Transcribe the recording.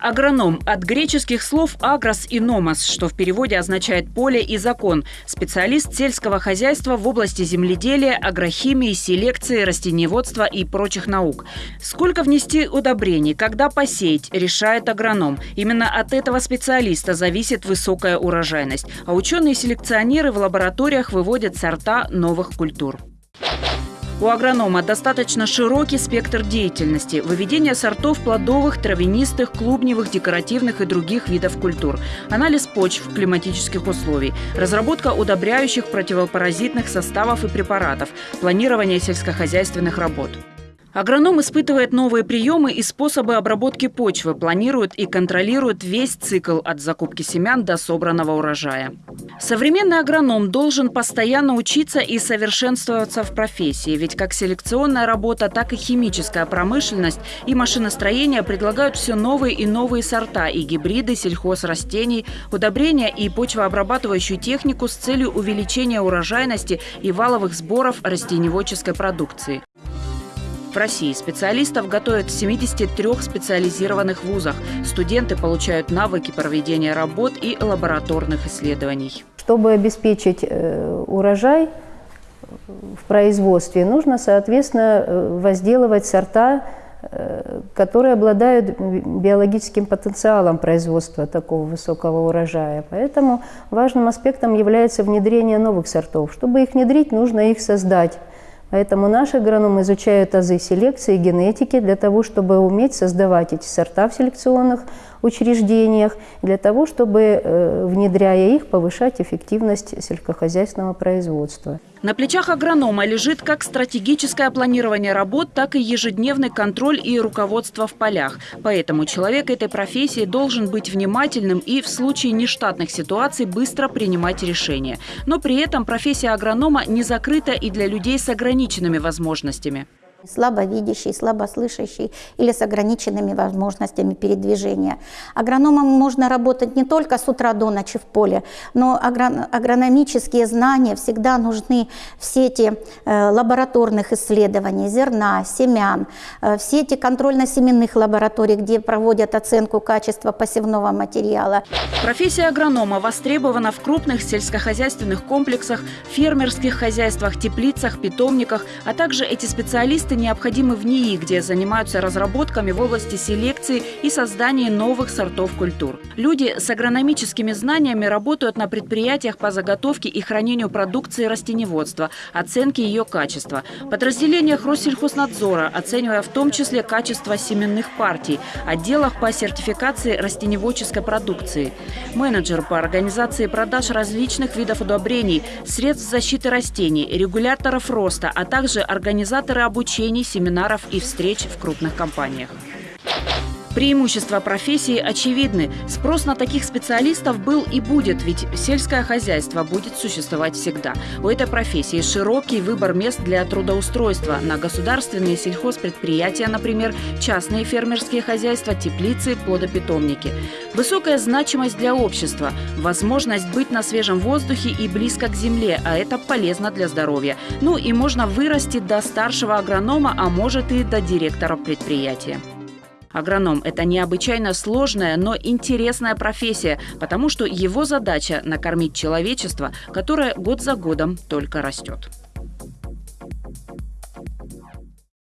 Агроном от греческих слов «агрос» и «номос», что в переводе означает «поле» и «закон». Специалист сельского хозяйства в области земледелия, агрохимии, селекции, растениеводства и прочих наук. Сколько внести удобрений, когда посеять, решает агроном. Именно от этого специалиста зависит высокая урожайность. А ученые-селекционеры в лабораториях выводят сорта новых культур. У агронома достаточно широкий спектр деятельности – выведение сортов плодовых, травянистых, клубневых, декоративных и других видов культур, анализ почв климатических условий, разработка удобряющих противопаразитных составов и препаратов, планирование сельскохозяйственных работ. Агроном испытывает новые приемы и способы обработки почвы, планирует и контролирует весь цикл от закупки семян до собранного урожая. Современный агроном должен постоянно учиться и совершенствоваться в профессии, ведь как селекционная работа, так и химическая промышленность и машиностроение предлагают все новые и новые сорта и гибриды сельхозрастений, удобрения и почвообрабатывающую технику с целью увеличения урожайности и валовых сборов растениеводческой продукции. В России специалистов готовят в 73 специализированных вузах. Студенты получают навыки проведения работ и лабораторных исследований. Чтобы обеспечить э, урожай в производстве, нужно, соответственно, э, возделывать сорта, э, которые обладают биологическим потенциалом производства такого высокого урожая. Поэтому важным аспектом является внедрение новых сортов. Чтобы их внедрить, нужно их создать. Поэтому наши агрономы изучают азы селекции и генетики для того, чтобы уметь создавать эти сорта в селекционных учреждениях, для того, чтобы, э, внедряя их, повышать эффективность сельскохозяйственного производства. На плечах агронома лежит как стратегическое планирование работ, так и ежедневный контроль и руководство в полях. Поэтому человек этой профессии должен быть внимательным и в случае нештатных ситуаций быстро принимать решения. Но при этом профессия агронома не закрыта и для людей с ограниченными возможностями слабовидящий, слабослышащий или с ограниченными возможностями передвижения. Агрономам можно работать не только с утра до ночи в поле, но агрономические знания всегда нужны в сети э, лабораторных исследований, зерна, семян, э, в сети контрольно-семенных лабораторий, где проводят оценку качества посевного материала. Профессия агронома востребована в крупных сельскохозяйственных комплексах, фермерских хозяйствах, теплицах, питомниках, а также эти специалисты специалисты необходимы в НИИ, где занимаются разработками в области селекции и создания новых сортов культур. Люди с агрономическими знаниями работают на предприятиях по заготовке и хранению продукции растеневодства, оценке ее качества, подразделениях Россельхознадзора, оценивая в том числе качество семенных партий, отделах по сертификации растеневодческой продукции, менеджер по организации продаж различных видов удобрений, средств защиты растений, регуляторов роста, а также организаторы обучения обучений, семинаров и встреч в крупных компаниях. Преимущества профессии очевидны. Спрос на таких специалистов был и будет, ведь сельское хозяйство будет существовать всегда. У этой профессии широкий выбор мест для трудоустройства на государственные сельхозпредприятия, например, частные фермерские хозяйства, теплицы, плодопитомники. Высокая значимость для общества, возможность быть на свежем воздухе и близко к земле, а это полезно для здоровья. Ну и можно вырасти до старшего агронома, а может и до директора предприятия. Агроном – это необычайно сложная, но интересная профессия, потому что его задача – накормить человечество, которое год за годом только растет.